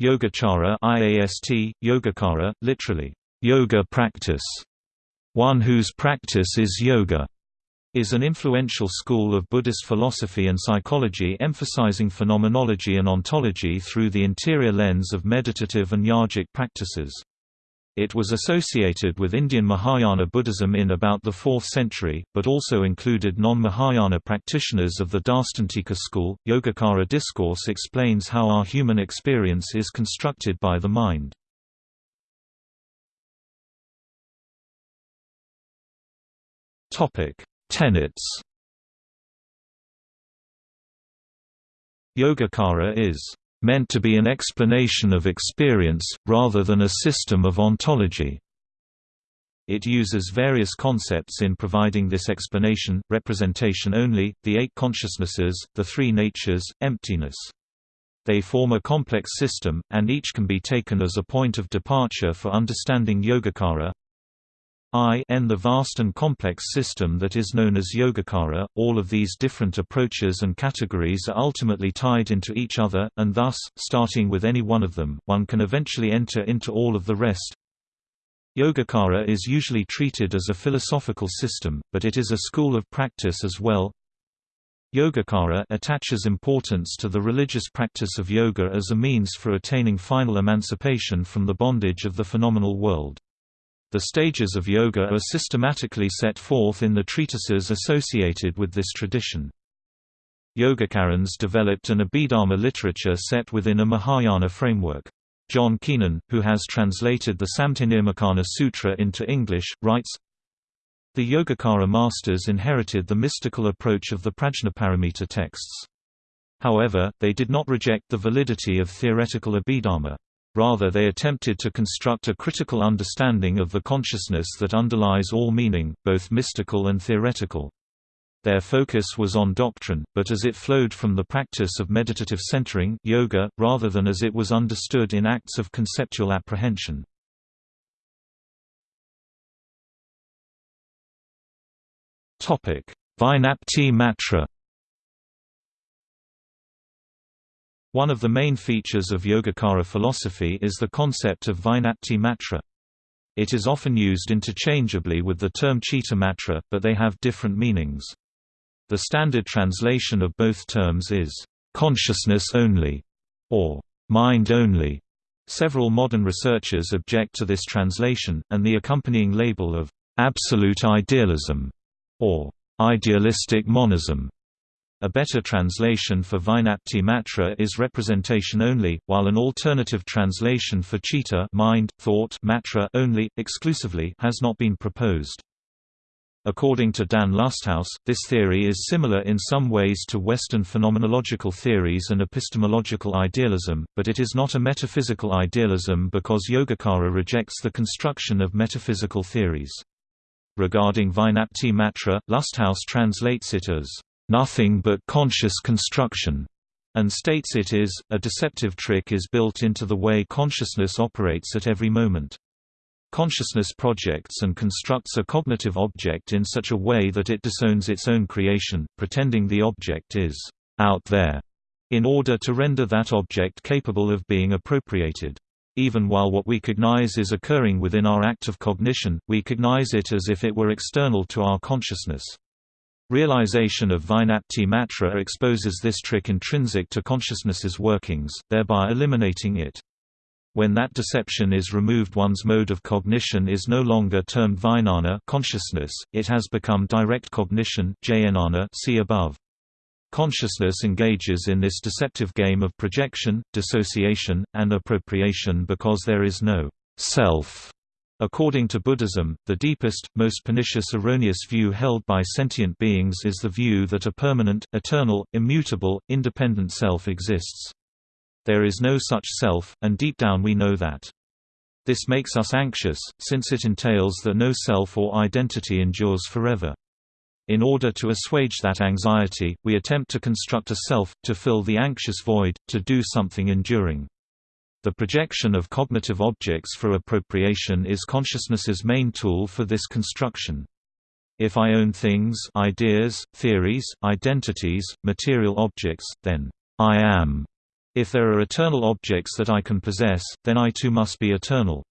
Yogacara IAST, Yogacara, literally, yoga practice, one whose practice is yoga, is an influential school of Buddhist philosophy and psychology emphasizing phenomenology and ontology through the interior lens of meditative and yogic practices. It was associated with Indian Mahayana Buddhism in about the 4th century, but also included non-Mahayana practitioners of the Darstantika school. Yogacara discourse explains how our human experience is constructed by the mind. Topic: Tenets. Yogacara is meant to be an explanation of experience, rather than a system of ontology. It uses various concepts in providing this explanation, representation only, the eight consciousnesses, the three natures, emptiness. They form a complex system, and each can be taken as a point of departure for understanding Yogacara, I n the vast and complex system that is known as Yogacara, all of these different approaches and categories are ultimately tied into each other, and thus, starting with any one of them, one can eventually enter into all of the rest. Yogacara is usually treated as a philosophical system, but it is a school of practice as well. Yogacara attaches importance to the religious practice of yoga as a means for attaining final emancipation from the bondage of the phenomenal world. The stages of yoga are systematically set forth in the treatises associated with this tradition. Yogacarans developed an Abhidharma literature set within a Mahayana framework. John Keenan, who has translated the Samdhinirmocana Sutra into English, writes, The Yogacara masters inherited the mystical approach of the Prajnaparamita texts. However, they did not reject the validity of theoretical Abhidharma. Rather they attempted to construct a critical understanding of the consciousness that underlies all meaning, both mystical and theoretical. Their focus was on doctrine, but as it flowed from the practice of meditative centering yoga, rather than as it was understood in acts of conceptual apprehension. Vijnapti Matra One of the main features of Yogacara philosophy is the concept of Vijnapti Matra. It is often used interchangeably with the term Citta Matra, but they have different meanings. The standard translation of both terms is, "...consciousness only", or "...mind only". Several modern researchers object to this translation, and the accompanying label of "...absolute idealism", or "...idealistic monism", a better translation for Vijnapti Matra is representation only, while an alternative translation for Citta mind, thought matra only, exclusively has not been proposed. According to Dan Lusthaus, this theory is similar in some ways to Western phenomenological theories and epistemological idealism, but it is not a metaphysical idealism because Yogacara rejects the construction of metaphysical theories. Regarding Vijnapti Matra, Lusthaus translates it as nothing but conscious construction, and states it is, a deceptive trick is built into the way consciousness operates at every moment. Consciousness projects and constructs a cognitive object in such a way that it disowns its own creation, pretending the object is out there, in order to render that object capable of being appropriated. Even while what we cognize is occurring within our act of cognition, we cognize it as if it were external to our consciousness. Realization of Vijnapti Matra exposes this trick intrinsic to consciousness's workings, thereby eliminating it. When that deception is removed one's mode of cognition is no longer termed vijnana consciousness, it has become direct cognition jnana see above. Consciousness engages in this deceptive game of projection, dissociation, and appropriation because there is no self According to Buddhism, the deepest, most pernicious erroneous view held by sentient beings is the view that a permanent, eternal, immutable, independent self exists. There is no such self, and deep down we know that. This makes us anxious, since it entails that no self or identity endures forever. In order to assuage that anxiety, we attempt to construct a self, to fill the anxious void, to do something enduring. The projection of cognitive objects for appropriation is consciousness's main tool for this construction. If I own things ideas, theories, identities, material objects, then I am If there are eternal objects that I can possess, then I too must be eternal.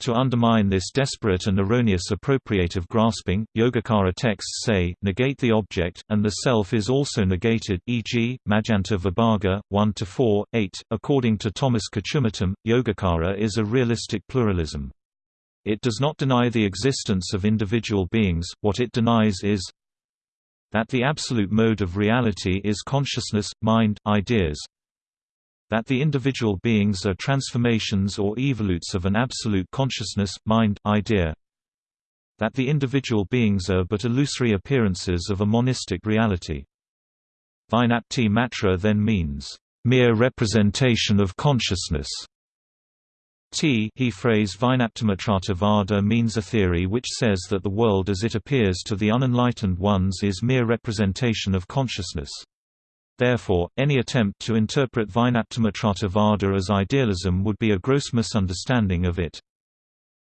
To undermine this desperate and erroneous appropriative grasping, Yogacara texts say, negate the object, and the self is also negated e.g., Madhyanta Vibhaga, 1–4, 8. According to Thomas Kochumuttom, Yogacara is a realistic pluralism. It does not deny the existence of individual beings, what it denies is that the absolute mode of reality is consciousness, mind, ideas, that the individual beings are transformations or evolutes of an absolute consciousness, mind, idea that the individual beings are but illusory appearances of a monistic reality. Vijnapti matra then means, mere representation of consciousness. T he phrase Vijnaptimatrata means a theory which says that the world as it appears to the unenlightened ones is mere representation of consciousness. Therefore, any attempt to interpret Vijnaptimatrata as idealism would be a gross misunderstanding of it.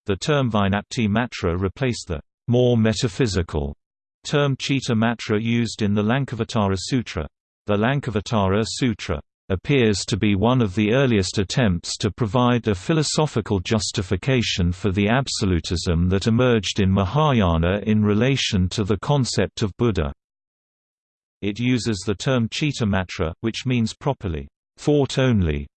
The term Vijnapti Matra replaced the more metaphysical term Chitta Matra used in the Lankavatara Sutra. The Lankavatara Sutra appears to be one of the earliest attempts to provide a philosophical justification for the absolutism that emerged in Mahayana in relation to the concept of Buddha. It uses the term chitta matra, which means properly, thought only.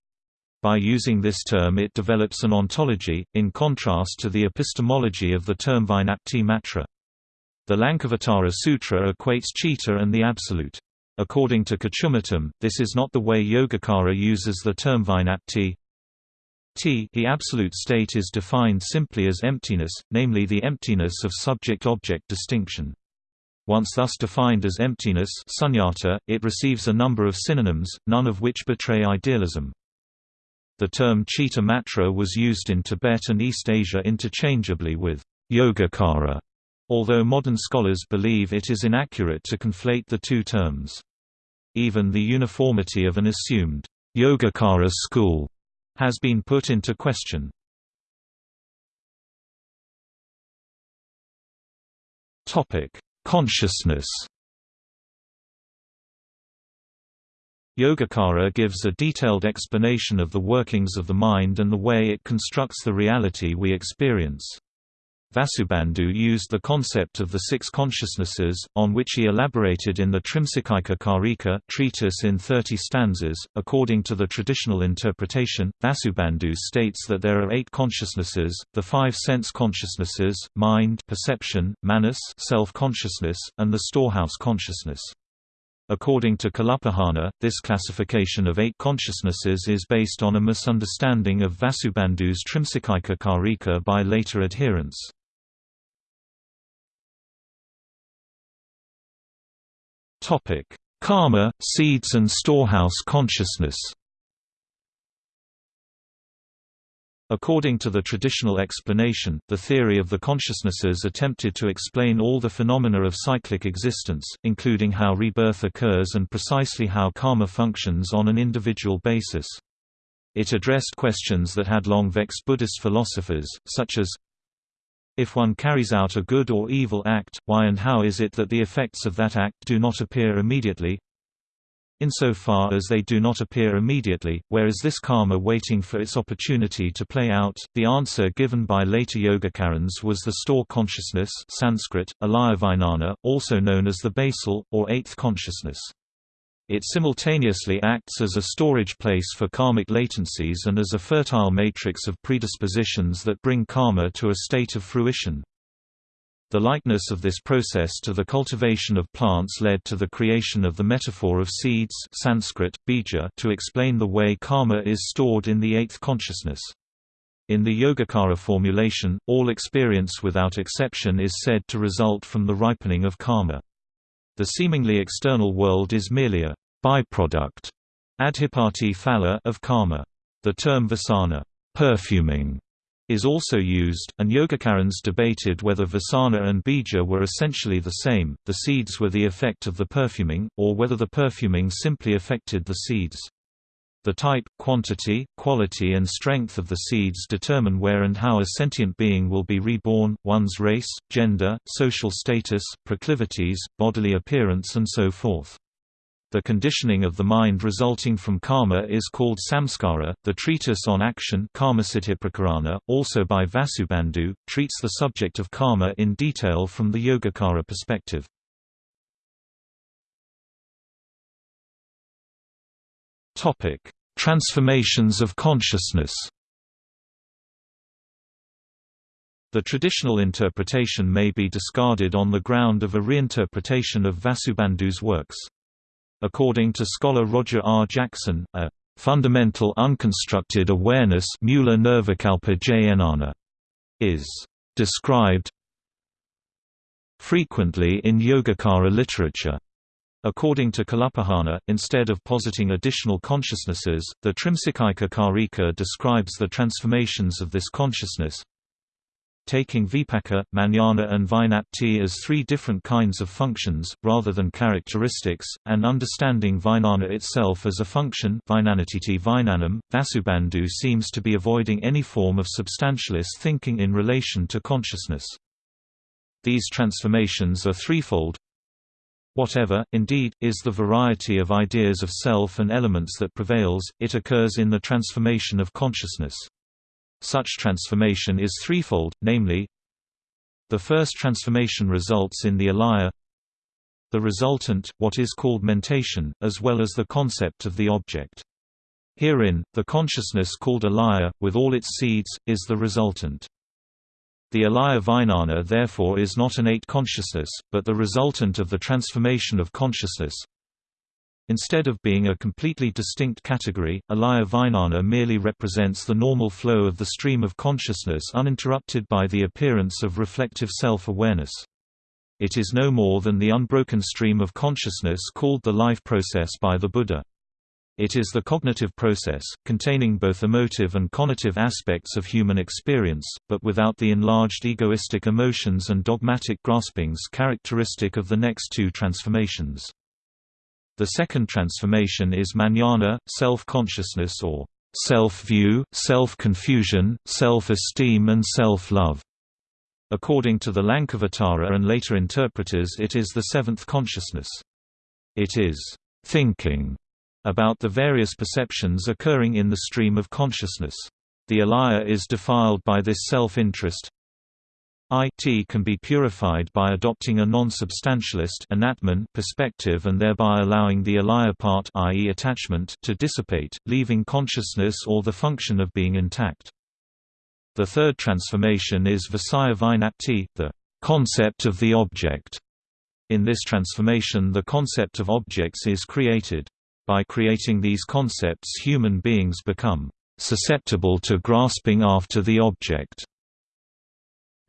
By using this term it develops an ontology, in contrast to the epistemology of the term Vijnapti matra. The Lankavatara Sutra equates chitta and the absolute. According to Kochumuttom, this is not the way Yogacara uses the term Vijnapti. T the absolute state is defined simply as emptiness, namely the emptiness of subject-object distinction. Once thus defined as emptiness sunyata, it receives a number of synonyms, none of which betray idealism. The term chitta matra was used in Tibet and East Asia interchangeably with yogacara, although modern scholars believe it is inaccurate to conflate the two terms. Even the uniformity of an assumed yogacara school has been put into question. Topic: Consciousness Yogacara gives a detailed explanation of the workings of the mind and the way it constructs the reality we experience. Vasubandhu used the concept of the six consciousnesses, on which he elaborated in the Trimsikaika Karika treatise in 30 stanzas. According to the traditional interpretation, Vasubandhu states that there are eight consciousnesses, the five sense consciousnesses, mind perception, manas self-consciousness, and the storehouse consciousness. According to Kalupahana, this classification of eight consciousnesses is based on a misunderstanding of Vasubandhu's Trimsikaika Karika by later adherents. Topic: Karma, seeds and storehouse consciousness. According to the traditional explanation, the theory of the consciousnesses attempted to explain all the phenomena of cyclic existence, including how rebirth occurs and precisely how karma functions on an individual basis. It addressed questions that had long vexed Buddhist philosophers, such as, if one carries out a good or evil act, why and how is it that the effects of that act do not appear immediately? Insofar as they do not appear immediately, where is this karma waiting for its opportunity to play out? The answer given by later Yogacarans was the store consciousness Sanskrit, also known as the basal, or eighth consciousness. It simultaneously acts as a storage place for karmic latencies and as a fertile matrix of predispositions that bring karma to a state of fruition. The likeness of this process to the cultivation of plants led to the creation of the metaphor of seeds Sanskrit, bija to explain the way karma is stored in the eighth consciousness. In the Yogacara formulation, all experience without exception is said to result from the ripening of karma. The seemingly external world is merely a byproduct adhipati phala of karma. The term vasana perfuming is also used, and Yogacarans debated whether vasana and bija were essentially the same, the seeds were the effect of the perfuming, or whether the perfuming simply affected the seeds. The type, quantity, quality and strength of the seeds determine where and how a sentient being will be reborn, one's race, gender, social status, proclivities, bodily appearance and so forth. The conditioning of the mind resulting from karma is called samskara. The treatise on action, also by Vasubandhu, treats the subject of karma in detail from the Yogacara perspective. Topic: Transformations of consciousness. The traditional interpretation may be discarded on the ground of a reinterpretation of Vasubandhu's works. According to scholar Roger R. Jackson, a fundamental unconstructed awareness is described frequently in Yogacara literature. According to Kalupahana, instead of positing additional consciousnesses, the Trimsikaika Karika describes the transformations of this consciousness, taking vipaka, manana and vijnapti as three different kinds of functions, rather than characteristics, and understanding vijnana itself as a function vinanam, Vasubandhu seems to be avoiding any form of substantialist thinking in relation to consciousness. These transformations are threefold. Whatever, indeed, is the variety of ideas of self and elements that prevails, it occurs in the transformation of consciousness. Such transformation is threefold, namely The first transformation results in the alaya the resultant, what is called mentation, as well as the concept of the object. Herein, the consciousness called alaya, with all its seeds, is the resultant. The alaya vijnana therefore is not an eight consciousness, but the resultant of the transformation of consciousness, Instead of being a completely distinct category, alaya vijnana merely represents the normal flow of the stream of consciousness uninterrupted by the appearance of reflective self-awareness. It is no more than the unbroken stream of consciousness called the life process by the Buddha. It is the cognitive process, containing both emotive and conative aspects of human experience, but without the enlarged egoistic emotions and dogmatic graspings characteristic of the next two transformations. The second transformation is manana, self-consciousness or self-view, self-confusion, self-esteem and self-love. According to the Lankavatara and later interpreters it is the seventh consciousness. It is thinking about the various perceptions occurring in the stream of consciousness. The alaya is defiled by this self-interest, IT can be purified by adopting a non-substantialist perspective and thereby allowing the alaya part i.e. attachment to dissipate, leaving consciousness or the function of being intact. The third transformation is Visaya Vijnapti, the concept of the object. In this transformation the concept of objects is created. By creating these concepts human beings become susceptible to grasping after the object.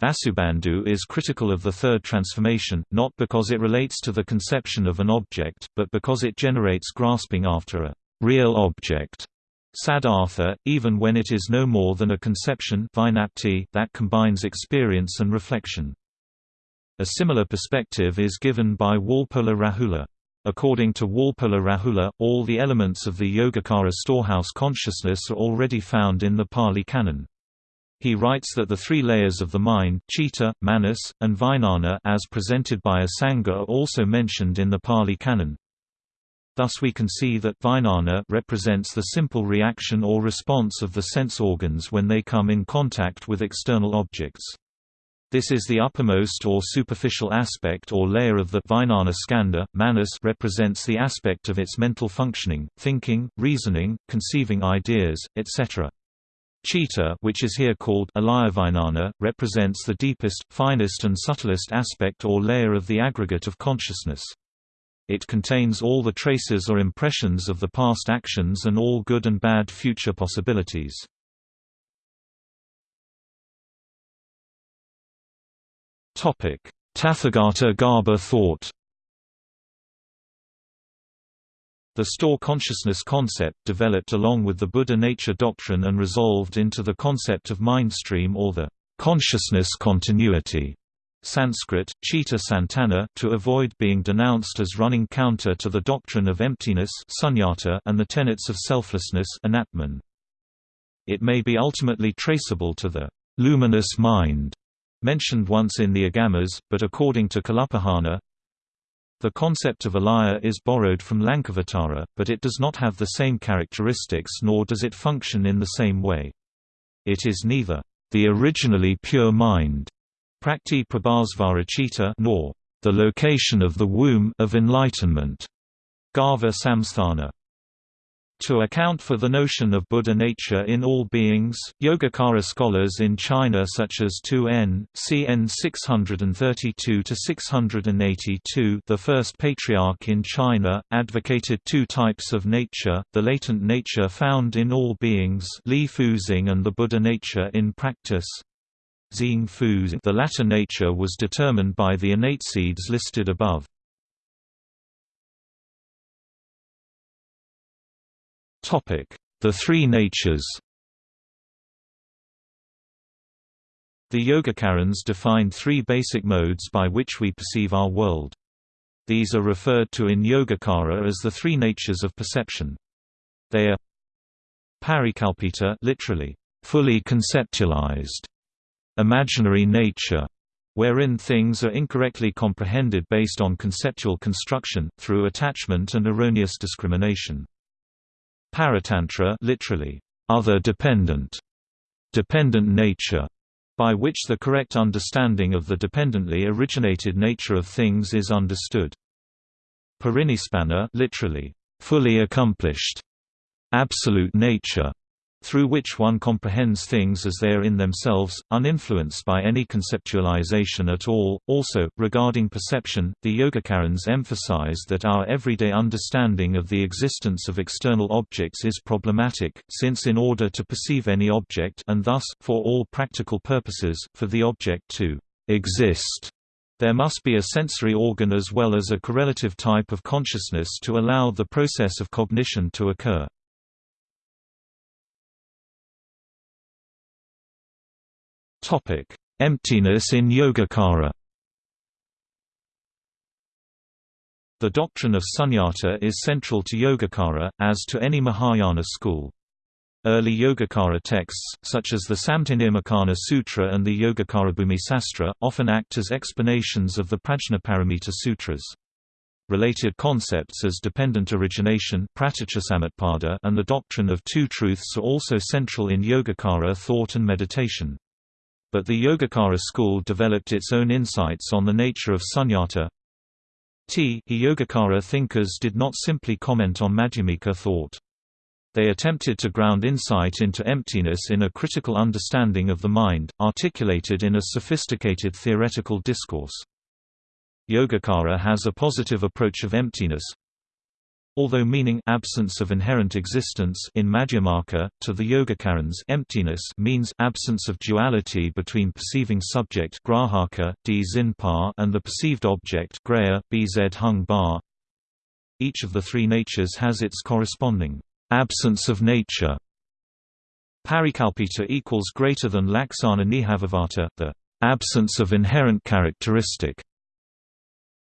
Vasubandhu is critical of the third transformation, not because it relates to the conception of an object, but because it generates grasping after a real object. Sadartha, even when it is no more than a conception that combines experience and reflection. A similar perspective is given by Walpola Rahula. According to Walpola Rahula, all the elements of the Yogacara storehouse consciousness are already found in the Pali Canon. He writes that the three layers of the mind chitta, manas, and vijnana as presented by Asanga are also mentioned in the Pali Canon. Thus we can see that vijnana represents the simple reaction or response of the sense organs when they come in contact with external objects. This is the uppermost or superficial aspect or layer of the Vijnana skandha. Manas represents the aspect of its mental functioning, thinking, reasoning, conceiving ideas, etc. Chitta which is here called Alayavijnana, represents the deepest, finest and subtlest aspect or layer of the aggregate of consciousness. It contains all the traces or impressions of the past actions and all good and bad future possibilities. Tathagata Garbha thought The store consciousness concept developed along with the Buddha nature doctrine and resolved into the concept of mind stream or the consciousness continuity. Sanskrit, Chitta Santana to avoid being denounced as running counter to the doctrine of emptiness sunyata and the tenets of selflessness anatman. It may be ultimately traceable to the luminous mind mentioned once in the Agamas, but according to Kalupahana, The concept of alaya is borrowed from Lankavatara, but it does not have the same characteristics nor does it function in the same way. It is neither the originally pure mind Prakti Prabhasvara nor the location of the womb of enlightenment Garva Samsthana. To account for the notion of Buddha nature in all beings, Yogacara scholars in China such as Tu N, CN 632–682 the first patriarch in China, advocated two types of nature, the latent nature found in all beings Li Fuzing and the Buddha nature in practice. The latter nature was determined by the innate seeds listed above. The Three Natures The Yogacarans defined three basic modes by which we perceive our world. These are referred to in Yogacara as the three natures of perception. They are parikalpita literally, fully conceptualized, imaginary nature, wherein things are incorrectly comprehended based on conceptual construction, through attachment and erroneous discrimination. Paratantra literally, other dependent, dependent nature, by which the correct understanding of the dependently originated nature of things is understood. Parinispanna literally, fully accomplished, absolute nature, through which one comprehends things as they are in themselves, uninfluenced by any conceptualization at all. Also, regarding perception, the Yogacarans emphasize that our everyday understanding of the existence of external objects is problematic, since in order to perceive any object and thus, for all practical purposes, for the object to exist, there must be a sensory organ as well as a correlative type of consciousness to allow the process of cognition to occur. Topic: Emptiness in Yogacara. The doctrine of sunyata is central to Yogacara, as to any Mahayana school. Early Yogacara texts, such as the Samdhinirmocana Sutra and the Yogacarabhumi Sastra, often act as explanations of the Prajnaparamita Sutras. Related concepts as dependent origination and the doctrine of two truths are also central in Yogacara thought and meditation but the Yogacara school developed its own insights on the nature of sunyata. T Yogacara thinkers did not simply comment on Madhyamika thought. They attempted to ground insight into emptiness in a critical understanding of the mind, articulated in a sophisticated theoretical discourse. Yogacara has a positive approach of emptiness, Although meaning absence of inherent existence in Madhyamaka, to the Yogacarans emptiness means absence of duality between perceiving subject grahaka, and the perceived object grahya, bz hung bar. Each of the three natures has its corresponding absence of nature. Parikalpita equals greater than laksana nihsvabhavata, the absence of inherent characteristic.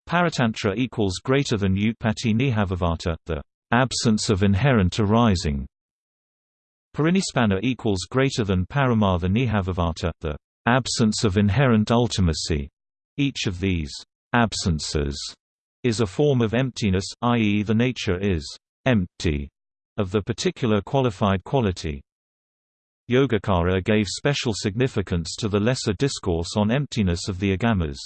Paratantra equals greater than Utpatti Nihsvabhavata, the absence of inherent arising. Parinispanna equals greater than Paramartha Nihsvabhavata, the absence of inherent ultimacy. Each of these absences is a form of emptiness, i.e. the nature is empty of the particular qualified quality. Yogacara gave special significance to the lesser discourse on emptiness of the Agamas.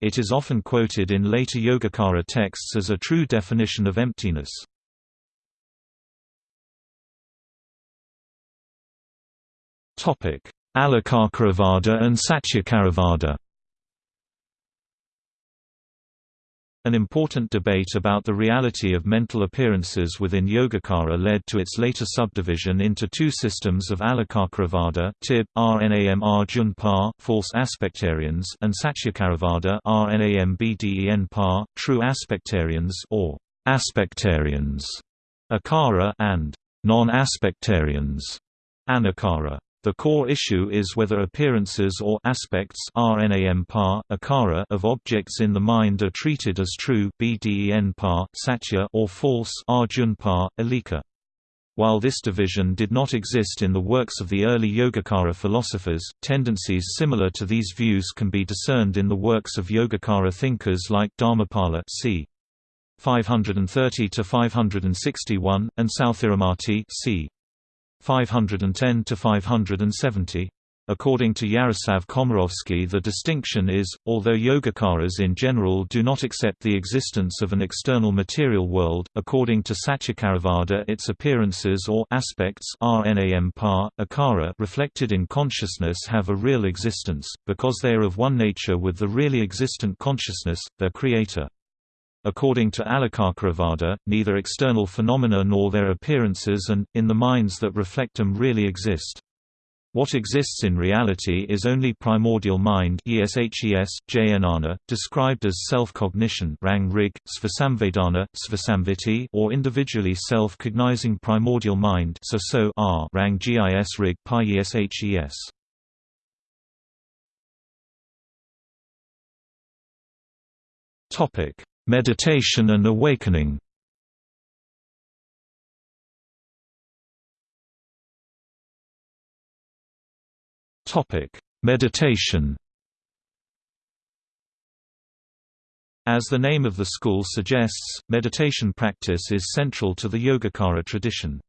It is often quoted in later Yogacara texts as a true definition of emptiness. Alikakaravada and Satyakaravada An important debate about the reality of mental appearances within Yogacara led to its later subdivision into two systems of Alikakaravada Tib, Rnam Arjun false aspectarians and Satyakaravada Rnam Bden Par, true aspectarians or aspectarians, Akara and non-aspectarians, Anakara. The core issue is whether appearances or aspects akara of objects in the mind are treated as true satya or false. While this division did not exist in the works of the early Yogacara philosophers, tendencies similar to these views can be discerned in the works of Yogacara thinkers like Dharmapala c. 530–561, and Sthiramati c. 510–570. According to Yaroslav Komarovski the distinction is, although Yogacaras in general do not accept the existence of an external material world, according to Satyakaravada its appearances or aspects akara reflected in consciousness have a real existence, because they are of one nature with the really existent consciousness, their creator. According to Alikakaravada, neither external phenomena nor their appearances and, in the minds that reflect them really exist. What exists in reality is only primordial mind ESHES, jnana, described as self-cognition rang rig, svasamvedana, svasamviti or individually self-cognizing primordial mind so r rang gis rig pi ESHES. Meditation and awakening Meditation. As the name of the school suggests, meditation practice is central to the Yogacara tradition.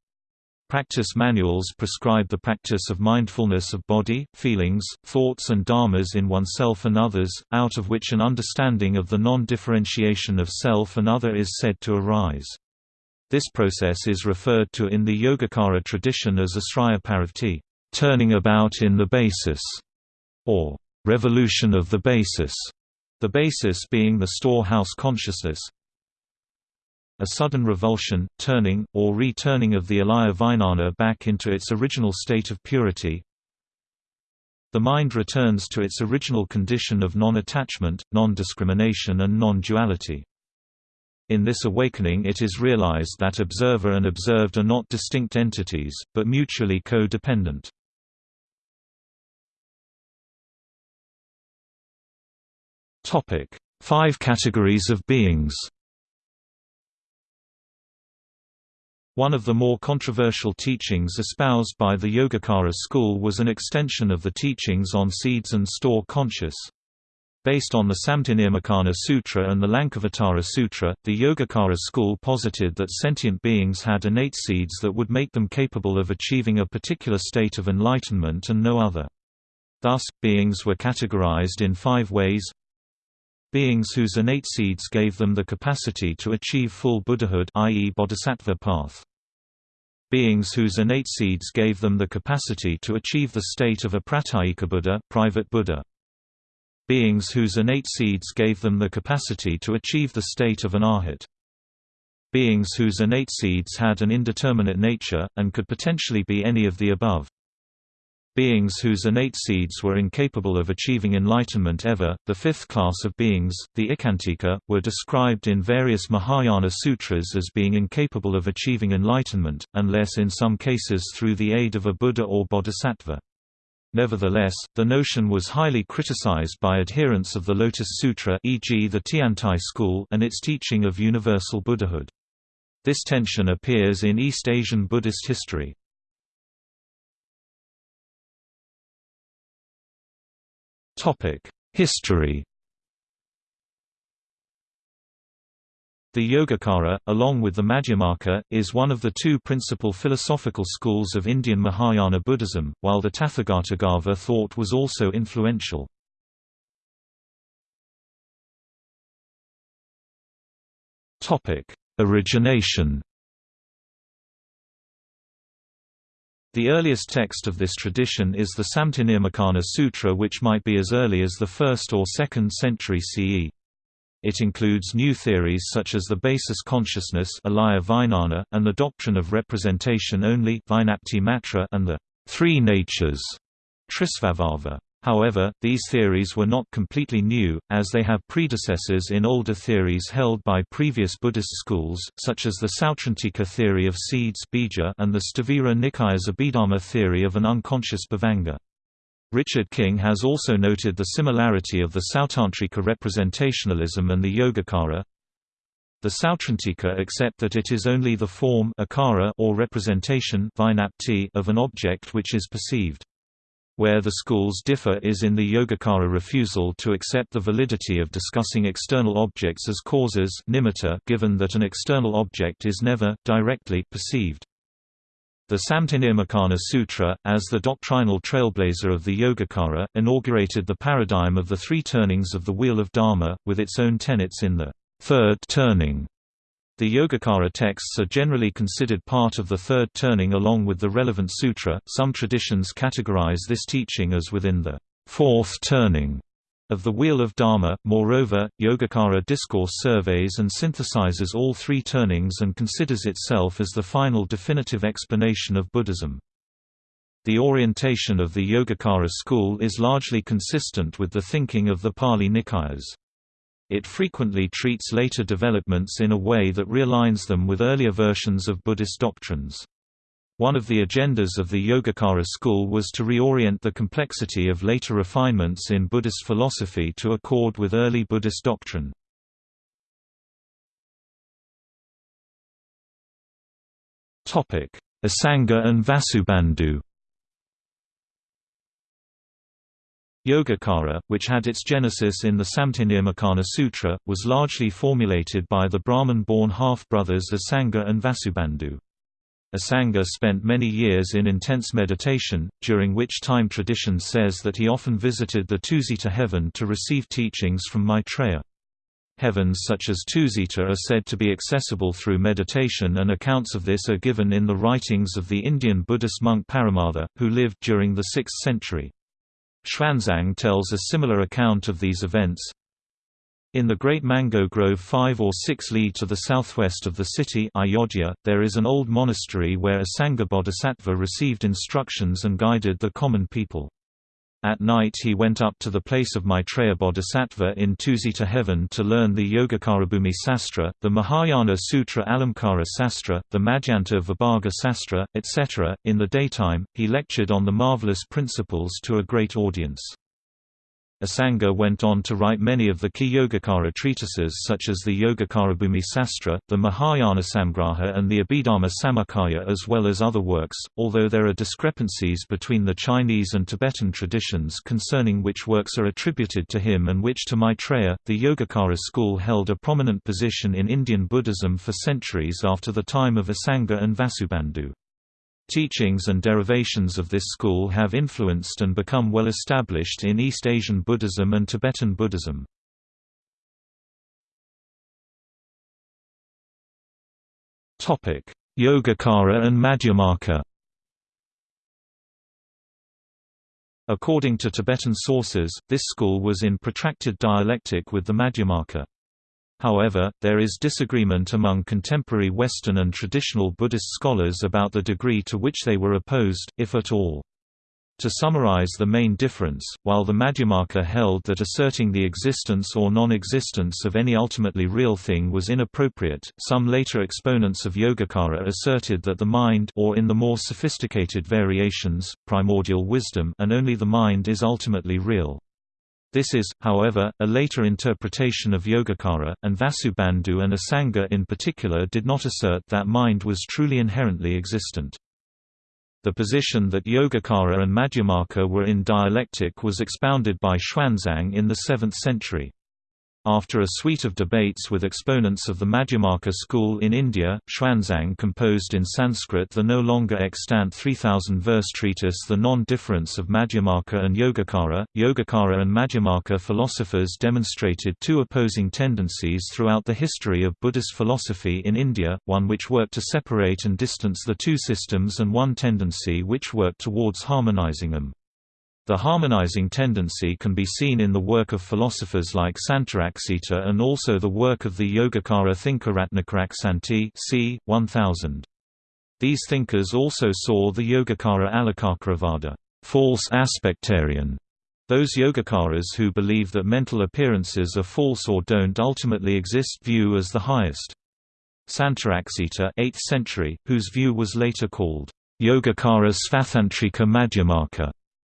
Practice manuals prescribe the practice of mindfulness of body, feelings, thoughts and dharmas in oneself and others, out of which an understanding of the non-differentiation of self and other is said to arise. This process is referred to in the Yogacara tradition as asraya paravrtti turning about in the basis, or revolution of the basis, the basis being the storehouse consciousness. A sudden revulsion, turning, or returning of the alaya vijnana back into its original state of purity. The mind returns to its original condition of non-attachment, non-discrimination and non-duality. In this awakening it is realized that observer and observed are not distinct entities, but mutually co-dependent. Topic: Five categories of beings. One of the more controversial teachings espoused by the Yogacara school was an extension of the teachings on seeds and store conscious. Based on the Samdhinirmocana Sutra and the Lankavatara Sutra, the Yogacara school posited that sentient beings had innate seeds that would make them capable of achieving a particular state of enlightenment and no other. Thus, beings were categorized in five ways Beings whose innate seeds gave them the capacity to achieve full Buddhahood i.e. bodhisattva path. Beings whose innate seeds gave them the capacity to achieve the state of a pratyeka Buddha, private Buddha. Beings whose innate seeds gave them the capacity to achieve the state of an arhat. Beings whose innate seeds had an indeterminate nature, and could potentially be any of the above. Beings whose innate seeds were incapable of achieving enlightenment ever, the fifth class of beings, the Ekantika, were described in various Mahayana sutras as being incapable of achieving enlightenment, unless in some cases through the aid of a Buddha or Bodhisattva. Nevertheless, the notion was highly criticized by adherents of the Lotus Sutra e.g. the Tiantai school and its teaching of universal Buddhahood. This tension appears in East Asian Buddhist history. History The Yogacara, along with the Madhyamaka, is one of the two principal philosophical schools of Indian Mahayana Buddhism, while the Tathagatagarbha thought was also influential. Origination The earliest text of this tradition is the Samdhinirmocana Sutra which might be as early as the 1st or 2nd century CE. It includes new theories such as the basis consciousness and the doctrine of representation only and the three natures Trisvabhava. However, these theories were not completely new, as they have predecessors in older theories held by previous Buddhist schools, such as the Sautrantika theory of seeds and the Sthavira Nikaya's Abhidharma theory of an unconscious bhavanga. Richard King has also noted the similarity of the Sautrantika representationalism and the Yogacara, The Sautrantika accept that it is only the form or representation of an object which is perceived. Where the schools differ is in the Yogacara refusal to accept the validity of discussing external objects as causes nimitta given that an external object is never, directly, perceived. The Samdhinirmocana Sutra, as the doctrinal trailblazer of the Yogacara, inaugurated the paradigm of the three turnings of the Wheel of Dharma, with its own tenets in the third turning. The Yogacara texts are generally considered part of the third turning along with the relevant sutra. Some traditions categorize this teaching as within the fourth turning of the Wheel of Dharma. Moreover, Yogacara discourse surveys and synthesizes all three turnings and considers itself as the final definitive explanation of Buddhism. The orientation of the Yogacara school is largely consistent with the thinking of the Pali Nikayas. It frequently treats later developments in a way that realigns them with earlier versions of Buddhist doctrines. One of the agendas of the Yogacara school was to reorient the complexity of later refinements in Buddhist philosophy to accord with early Buddhist doctrine. Asanga and Vasubandhu Yogacara, which had its genesis in the Samdhinirmocana Sutra, was largely formulated by the Brahmin-born half-brothers Asanga and Vasubandhu. Asanga spent many years in intense meditation, during which time tradition says that he often visited the Tusita heaven to receive teachings from Maitreya. Heavens such as Tusita are said to be accessible through meditation and accounts of this are given in the writings of the Indian Buddhist monk Paramartha, who lived during the 6th century. Xuanzang tells a similar account of these events. In the Great Mango Grove 5 or 6 li to the southwest of the city Ayodhya, there is an old monastery where Asanga Bodhisattva received instructions and guided the common people. At night he went up to the place of Maitreya Bodhisattva in Tusita heaven to learn the Yogacarabhumi Sastra, the Mahayana Sutra Alamkara Sastra, the Madhyanta Vibhaga Sastra, etc. In the daytime, he lectured on the marvelous principles to a great audience. Asanga went on to write many of the key Yogacara treatises such as the Yogacarabhumi Sastra, the Mahayana Samgraha and the Abhidharma Samuccaya as well as other works, although there are discrepancies between the Chinese and Tibetan traditions concerning which works are attributed to him and which to Maitreya. The Yogacara school held a prominent position in Indian Buddhism for centuries after the time of Asanga and Vasubandhu. Teachings and derivations of this school have influenced and become well established in East Asian Buddhism and Tibetan Buddhism. Yogacara and Madhyamaka According to Tibetan sources, this school was in protracted dialectic with the Madhyamaka. However, there is disagreement among contemporary Western and traditional Buddhist scholars about the degree to which they were opposed, if at all. To summarize the main difference, while the Madhyamaka held that asserting the existence or non-existence of any ultimately real thing was inappropriate, some later exponents of Yogacara asserted that the mind or in the more sophisticated variations, primordial wisdom and only the mind is ultimately real. This is, however, a later interpretation of Yogacara, and Vasubandhu and Asanga in particular did not assert that mind was truly inherently existent. The position that Yogacara and Madhyamaka were in dialectic was expounded by Xuanzang in the 7th century. After a suite of debates with exponents of the Madhyamaka school in India, Xuanzang composed in Sanskrit the no longer extant 3000-verse treatise The Non-Difference of Madhyamaka and Yogacara. Yogacara and Madhyamaka philosophers demonstrated two opposing tendencies throughout the history of Buddhist philosophy in India, one which worked to separate and distance the two systems and one tendency which worked towards harmonizing them. The harmonizing tendency can be seen in the work of philosophers like Santaraksita and also the work of the Yogacara thinker Ratnakarasanti c. 1000. These thinkers also saw the Yogacara Alikakaravada false aspectarian, those Yogacaras who believe that mental appearances are false or don't ultimately exist view as the highest. Santaraksita 8th century, whose view was later called Yogacara Svatantrika Madhyamaka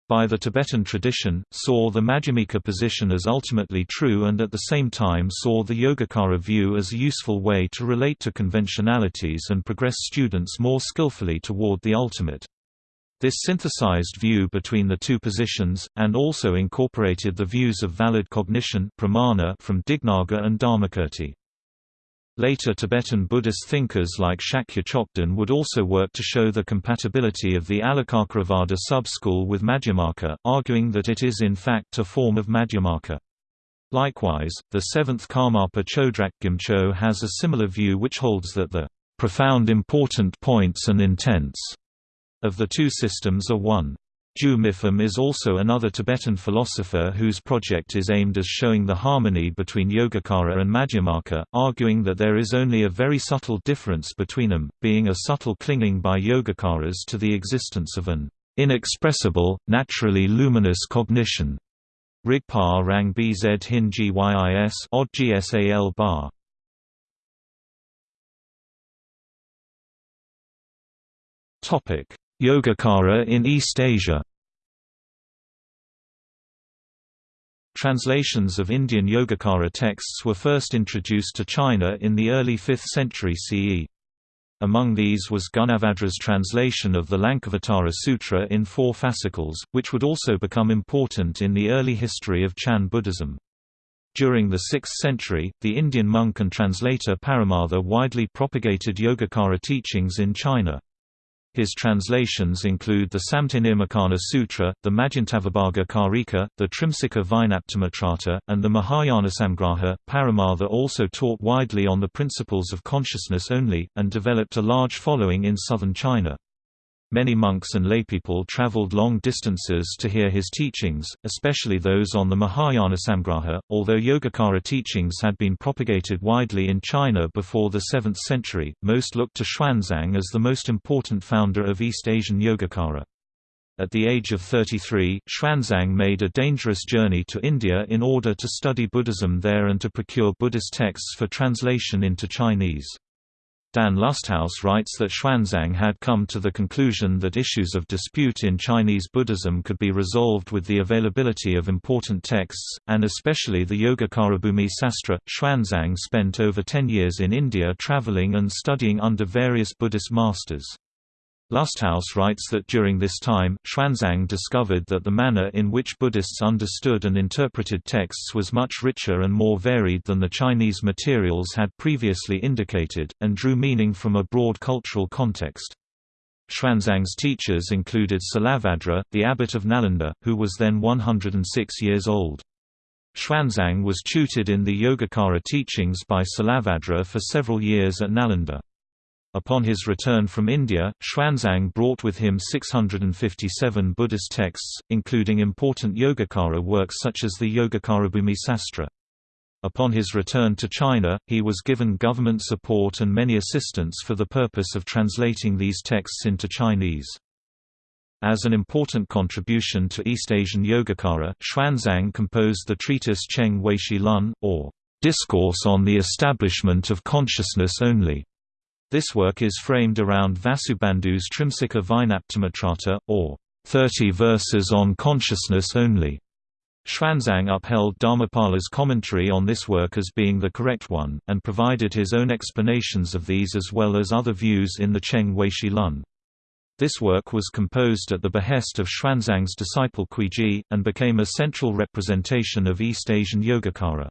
by the Tibetan tradition, saw the Madhyamika position as ultimately true and at the same time saw the Yogacara view as a useful way to relate to conventionalities and progress students more skillfully toward the ultimate. This synthesized view between the two positions, and also incorporated the views of valid cognition pramana from Dignaga and Dharmakirti. Later Tibetan Buddhist thinkers like Shakya Chokden would also work to show the compatibility of the Alikakaravada sub-school with Madhyamaka, arguing that it is in fact a form of Madhyamaka. Likewise, the seventh Karmapa Chodrak Gyatso has a similar view which holds that the profound important points and intents of the two systems are one. Ju Mipham is also another Tibetan philosopher whose project is aimed at showing the harmony between Yogacara and Madhyamaka, arguing that there is only a very subtle difference between them, being a subtle clinging by Yogacaras to the existence of an inexpressible, naturally luminous cognition. Rigpa Rang Bz Hin Gyis odd Gsal bar. Topic Yogacara in East Asia Translations of Indian Yogacara texts were first introduced to China in the early 5th century CE. Among these was Gunabhadra's translation of the Lankavatara Sutra in four fascicles, which would also become important in the early history of Chan Buddhism. During the 6th century, the Indian monk and translator Paramartha widely propagated Yogacara teachings in China. His translations include the Samdhinirmocana Sutra, the Madhyantavibhaga Karika, the Trimsika Vijnaptimatrata, and the Mahayana Samgraha. Paramartha also taught widely on the principles of consciousness only, and developed a large following in southern China. Many monks and laypeople traveled long distances to hear his teachings, especially those on the Mahayana Samgraha. Although Yogacara teachings had been propagated widely in China before the 7th century, most looked to Xuanzang as the most important founder of East Asian Yogacara. At the age of 33, Xuanzang made a dangerous journey to India in order to study Buddhism there and to procure Buddhist texts for translation into Chinese. Dan Lusthaus writes that Xuanzang had come to the conclusion that issues of dispute in Chinese Buddhism could be resolved with the availability of important texts, and especially the Yogacarabhumi Sastra. Xuanzang spent over ten years in India traveling and studying under various Buddhist masters. Lusthaus writes that during this time, Xuanzang discovered that the manner in which Buddhists understood and interpreted texts was much richer and more varied than the Chinese materials had previously indicated, and drew meaning from a broad cultural context. Xuanzang's teachers included Silabhadra, the abbot of Nalanda, who was then 106 years old. Xuanzang was tutored in the Yogacara teachings by Silabhadra for several years at Nalanda. Upon his return from India, Xuanzang brought with him 657 Buddhist texts, including important Yogacara works such as the Yogacarabhumi Sastra. Upon his return to China, he was given government support and many assistants for the purpose of translating these texts into Chinese. As an important contribution to East Asian Yogacara, Xuanzang composed the treatise Cheng Weishi Lun, or Discourse on the Establishment of Consciousness Only. This work is framed around Vasubandhu's Trimsika Vijnaptimatrata, or 30 verses on consciousness only. Xuanzang upheld Dharmapala's commentary on this work as being the correct one, and provided his own explanations of these as well as other views in the Cheng Weishi Lun. This work was composed at the behest of Xuanzang's disciple Kuiji, and became a central representation of East Asian Yogacara.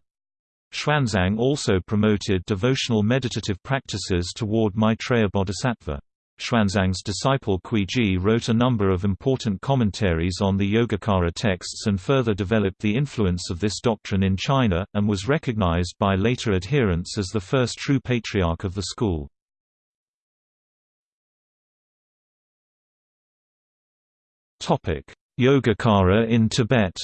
Xuanzang also promoted devotional meditative practices toward Maitreya Bodhisattva. Xuanzang's disciple Kuiji wrote a number of important commentaries on the Yogacara texts and further developed the influence of this doctrine in China, and was recognized by later adherents as the first true patriarch of the school. Yogacara in Tibet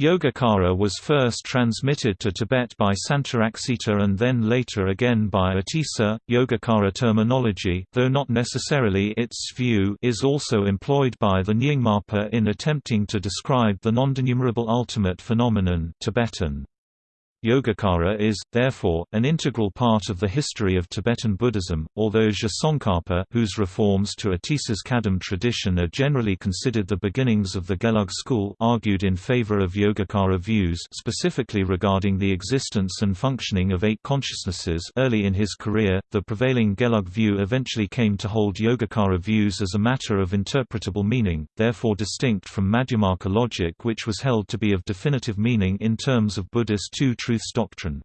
Yogacara was first transmitted to Tibet by Santaraksita and then later again by Atisa. Yogacara terminology, though not necessarily its view, is also employed by the Nyingmapa in attempting to describe the non-denumerable ultimate phenomenon Tibetan. Yogacara is, therefore, an integral part of the history of Tibetan Buddhism, although Je whose reforms to Atisa's Kadam tradition are generally considered the beginnings of the Gelug school argued in favor of Yogacara views specifically regarding the existence and functioning of eight consciousnesses. Early in his career, the prevailing Gelug view eventually came to hold Yogacara views as a matter of interpretable meaning, therefore distinct from Madhyamaka logic which was held to be of definitive meaning in terms of Buddhist two truths doctrine.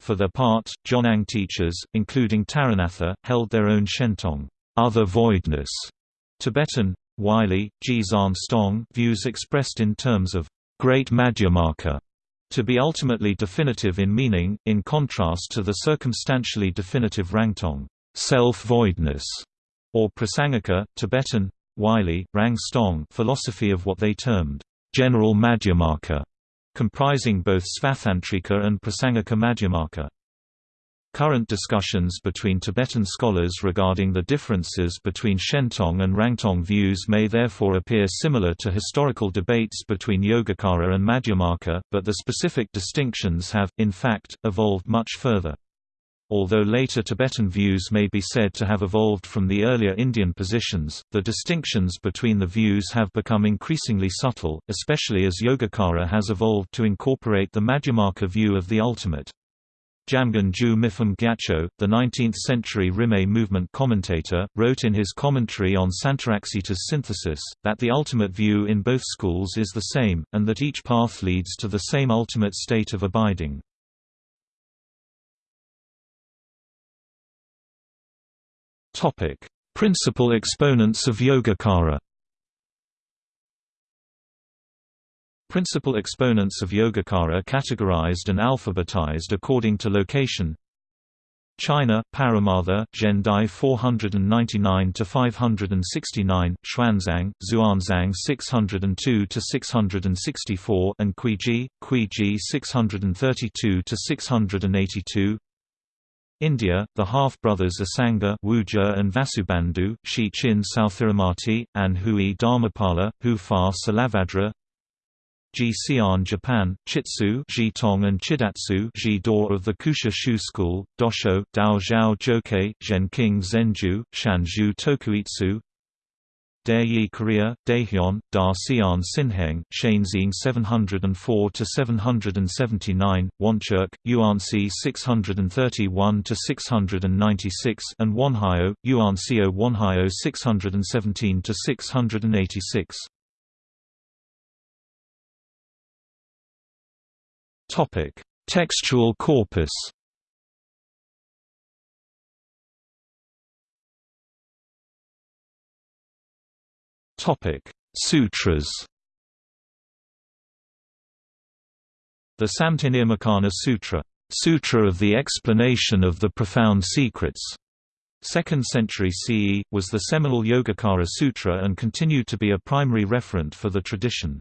For their part, Jonang teachers, including Taranatha, held their own Shentong other voidness, Tibetan, Wylie, Jizan Stong views expressed in terms of great Madhyamaka to be ultimately definitive in meaning, in contrast to the circumstantially definitive Rangtong self-voidness, or Prasangika, Tibetan, Wylie, Rang Stong philosophy of what they termed general Madhyamaka comprising both Svatantrika and Prasangika Madhyamaka. Current discussions between Tibetan scholars regarding the differences between Shentong and Rangtong views may therefore appear similar to historical debates between Yogacara and Madhyamaka, but the specific distinctions have, in fact, evolved much further. Although later Tibetan views may be said to have evolved from the earlier Indian positions, the distinctions between the views have become increasingly subtle, especially as Yogacara has evolved to incorporate the Madhyamaka view of the ultimate. Jamgon Ju Mipham Gyatso, the 19th-century Rimé movement commentator, wrote in his commentary on Santaraksita's synthesis, that the ultimate view in both schools is the same, and that each path leads to the same ultimate state of abiding. Topic: Principal exponents of Yogacara. Principal exponents of Yogacara categorized and alphabetized according to location. China, Paramartha, Zhendai 499 to 569, Xuanzang, Xuanzang 602 to 664, and Kuiji, Kuiji 632–682 India, the half-brothers Asanga Wuja and Vasubandhu, Shi Chin Sthiramati, and Hui Dharmapala, Hu Fa Silabhadra. Xi'an Japan, Chitsu Jitong and Chidatsu Ji-do of the Kusha Shu School, Dosho, Dao Zhao Jokei, Zhenqing Zhenju, Shanzhu Tokuitsu Daeyi Korea, Daehyun, Da Xian Sinheng, Shanxing 704 to 779, Woncheuk, Yuanxi 631 to 696, and Wonhyo, Yuanxio Wonhyo 617 to 686. Topic: Textual corpus Topic: Sutras. The Samdhinirmocana Sutra, Sutra of the Explanation of the Profound Secrets, 2nd century CE, was the seminal Yogacara Sutra and continued to be a primary referent for the tradition.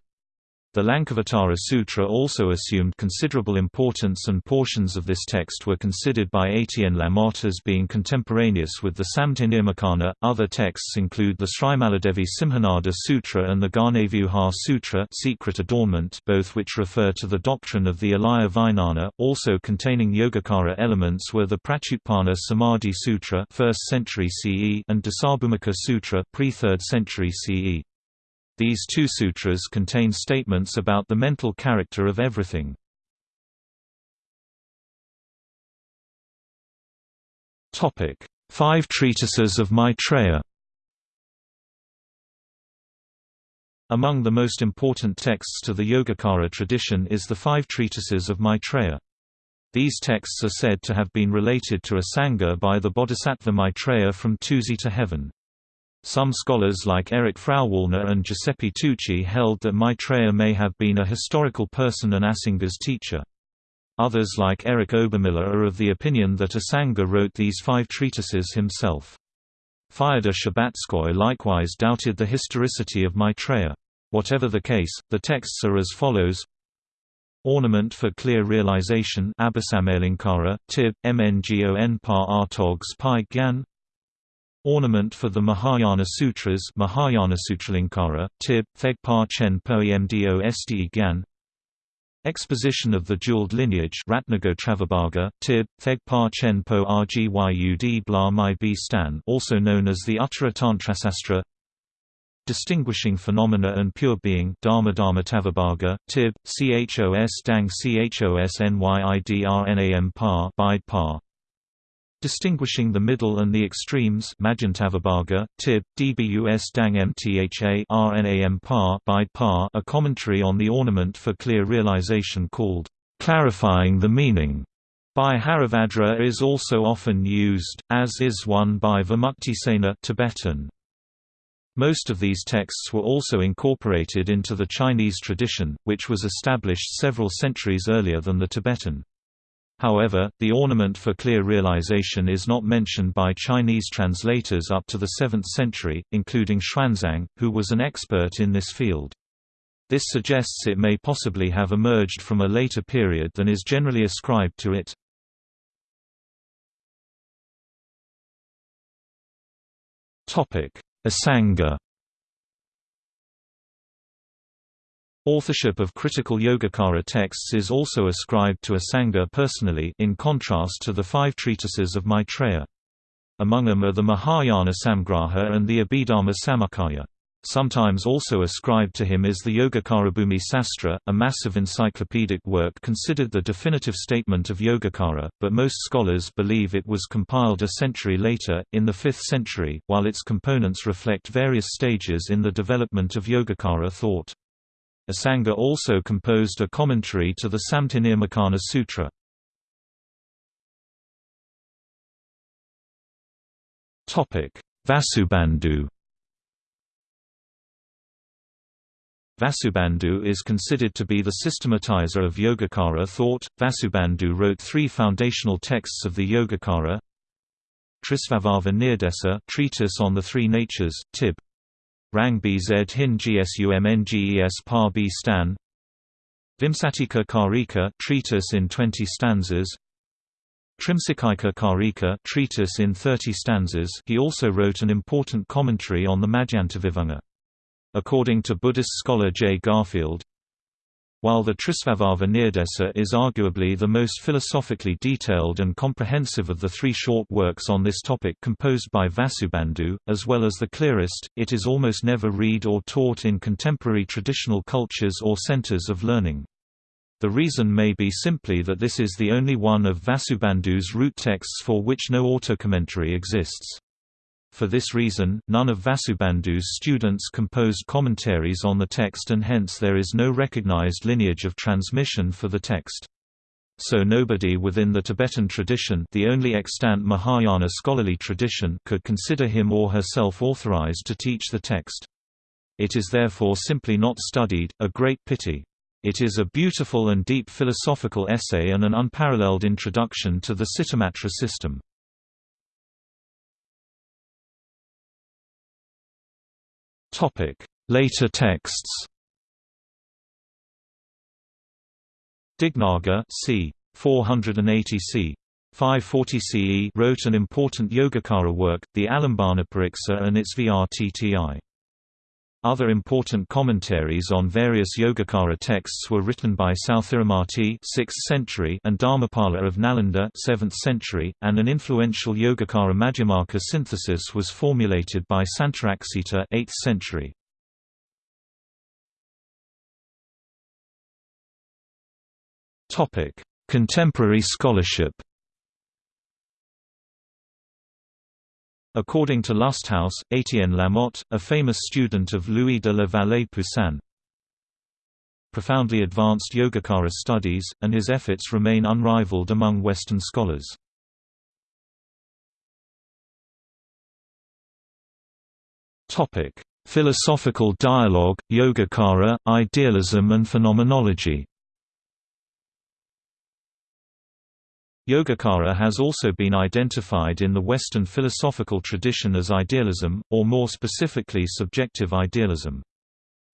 The Lankavatara Sutra also assumed considerable importance and portions of this text were considered by Etienne Lamotte as being contemporaneous with the Samdhinirmocana. Other texts include the Srimaladevi Simhanada Sutra and the Ghanavyuha Sutra Secret Adornment, both which refer to the doctrine of the Alaya Vijnana, also containing Yogacara elements were the Pratyutpana Samadhi Sutra 1st century CE and Dasabhumika Sutra pre-3rd century CE. These two sutras contain statements about the mental character of everything. Five treatises of Maitreya Among the most important texts to the Yogacara tradition is the five treatises of Maitreya. These texts are said to have been related to a Sangha by the Bodhisattva Maitreya from Tusita heaven. Some scholars like Erich Frauwallner and Giuseppe Tucci held that Maitreya may have been a historical person and Asanga's teacher. Others like Eric Obermiller are of the opinion that Asanga wrote these five treatises himself. Fyodor Shcherbatskoy likewise doubted the historicity of Maitreya. Whatever the case, the texts are as follows Ornament for Clear Realization Abhisamayalamkara, Tib, Mngon Pa Artogs Gyan Ornament for the Mahayana Sutras Mahayana Sutralamkara, Tib, Thegpa Chen Po Mdo Ste Gyan. Exposition of the Jeweled Lineage Ratnagotravibhaga, Tib, Theg Pa Chen Po Rgyud Bla Mai B Stan also known as the Uttara Tantrasastra. Distinguishing Phenomena and Pure Being Dharma Dharma Tavabhaga, Tib, Chos Dang Chos Nyidrnam Pa Bide Pa Distinguishing the Middle and the Extremes Madhyantavibhaga, Tib, Dbus Dang Mtha Rnam Pa Bide Pa a commentary on the ornament for clear realization called, "...clarifying the meaning." by Haribhadra is also often used, as is one by Vimuktisena Tibetan. Most of these texts were also incorporated into the Chinese tradition, which was established several centuries earlier than the Tibetan. However, the ornament for clear realization is not mentioned by Chinese translators up to the 7th century, including Xuanzang, who was an expert in this field. This suggests it may possibly have emerged from a later period than is generally ascribed to it. Asanga Authorship of critical Yogacara texts is also ascribed to Asanga personally in contrast to the five treatises of Maitreya. Among them are the Mahayana Samgraha and the Abhidharma Samuccaya. Sometimes also ascribed to him is the Yogacarabhumi Sastra, a massive encyclopedic work considered the definitive statement of Yogacara, but most scholars believe it was compiled a century later, in the 5th century, while its components reflect various stages in the development of Yogacara thought. Asanga also composed a commentary to the Samdhinirmocana Sutra. Vasubandhu Vasubandhu is considered to be the systematizer of Yogacara thought. Vasubandhu wrote three foundational texts of the Yogacara Trisvabhava Nirdesa treatise on the three natures, Tib. Rang bz hin gsumnges par b stan Vimsatika Karika treatise in 20 stanzas Trimsikaika Karika treatise in 30 stanzas he also wrote an important commentary on the Madhyantavibhanga. According to Buddhist scholar J. Garfield, while the Trisvabhava Nirdesa is arguably the most philosophically detailed and comprehensive of the three short works on this topic composed by Vasubandhu, as well as the clearest, it is almost never read or taught in contemporary traditional cultures or centers of learning. The reason may be simply that this is the only one of Vasubandhu's root texts for which no auto-commentary exists. For this reason, none of Vasubandhu's students composed commentaries on the text and hence there is no recognized lineage of transmission for the text. So nobody within the Tibetan tradition the only extant Mahayana scholarly tradition could consider him or herself authorized to teach the text. It is therefore simply not studied, a great pity. It is a beautiful and deep philosophical essay and an unparalleled introduction to the Cittamatra system. Topic: Later texts. Dignaga c. 480 c. 540 CE wrote an important Yogacara work, the Alambana Pariksa and its Vrtti. Other important commentaries on various Yogacara texts were written by Sthiramati 6th century and Dharmapala of Nalanda 7th century, and an influential Yogacara Madhyamaka synthesis was formulated by Santaraksita 8th century. Contemporary scholarship According to Lusthaus, Étienne Lamotte, a famous student of Louis de la Vallée Poussin, profoundly advanced Yogacara studies, and his efforts remain unrivaled among Western scholars. Philosophical dialogue, Yogacara, idealism and phenomenology Yogacara has also been identified in the Western philosophical tradition as idealism, or more specifically subjective idealism.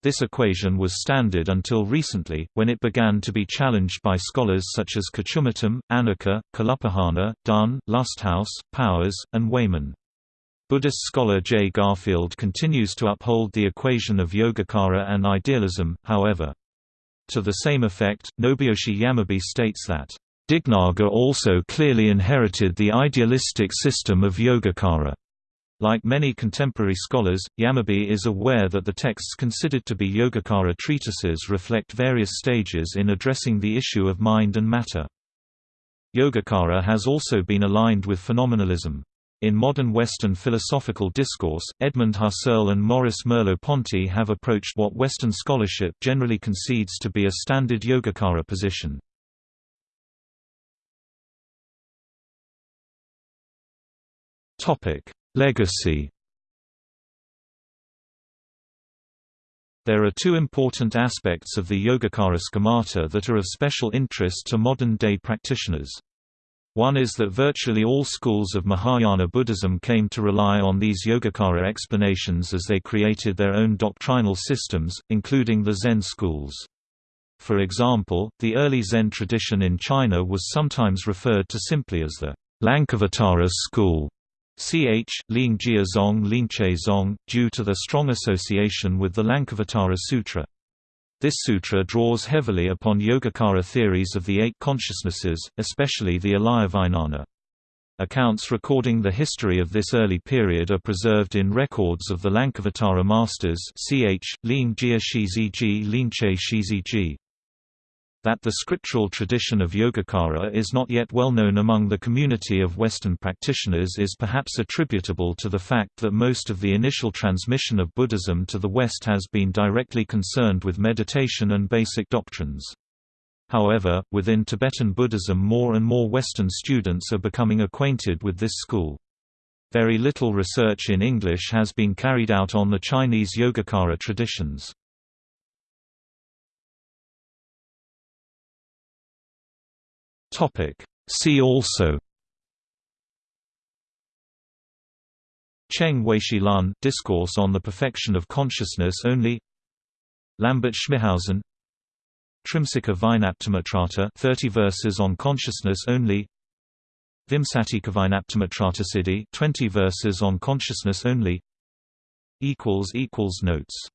This equation was standard until recently, when it began to be challenged by scholars such as Kochumuttom, Anacker, Kalupahana, Dunn, Lusthaus, Powers, and Wayman. Buddhist scholar J. Garfield continues to uphold the equation of Yogacara and idealism, however. To the same effect, Nobuyoshi Yamabe states that, Dignaga also clearly inherited the idealistic system of Yogacara. Like many contemporary scholars, Yamabe is aware that the texts considered to be Yogacara treatises reflect various stages in addressing the issue of mind and matter. Yogacara has also been aligned with phenomenalism. In modern Western philosophical discourse, Edmund Husserl and Maurice Merleau-Ponty have approached what Western scholarship generally concedes to be a standard Yogacara position. Legacy There are two important aspects of the Yogacara schemata that are of special interest to modern-day practitioners. One is that virtually all schools of Mahayana Buddhism came to rely on these Yogacara explanations as they created their own doctrinal systems, including the Zen schools. For example, the early Zen tradition in China was sometimes referred to simply as the Lankavatara school, ch. Lingjia Zong Lingche Zong, due to their strong association with the Lankavatara Sutra. This sutra draws heavily upon Yogacara theories of the eight consciousnesses, especially the Alayavijnana. Accounts recording the history of this early period are preserved in records of the Lankavatara masters ch. Ling Jia Shiziji Shiziji that the scriptural tradition of Yogacara is not yet well known among the community of Western practitioners is perhaps attributable to the fact that most of the initial transmission of Buddhism to the West has been directly concerned with meditation and basic doctrines. However, within Tibetan Buddhism more and more Western students are becoming acquainted with this school. Very little research in English has been carried out on the Chinese Yogacara traditions. Topic. See also. Cheng Weishi Lun Discourse on the Perfection of Consciousness Only. Lambert Schmithausen. Trimsika Vijnaptimatrata 30 verses on consciousness only. Vimsatika Vijnaptimatrata Siddhi 20 verses on consciousness only. Equals equals notes